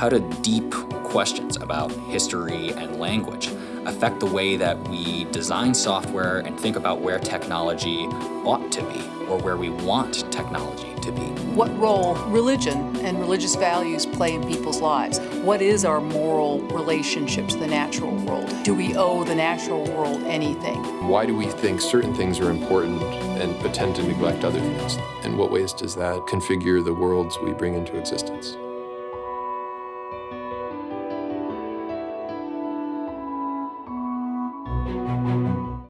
How do deep questions about history and language affect the way that we design software and think about where technology ought to be or where we want technology to be. What role religion and religious values play in people's lives? What is our moral relationship to the natural world? Do we owe the natural world anything? Why do we think certain things are important and but tend to neglect other things? In what ways does that configure the worlds we bring into existence?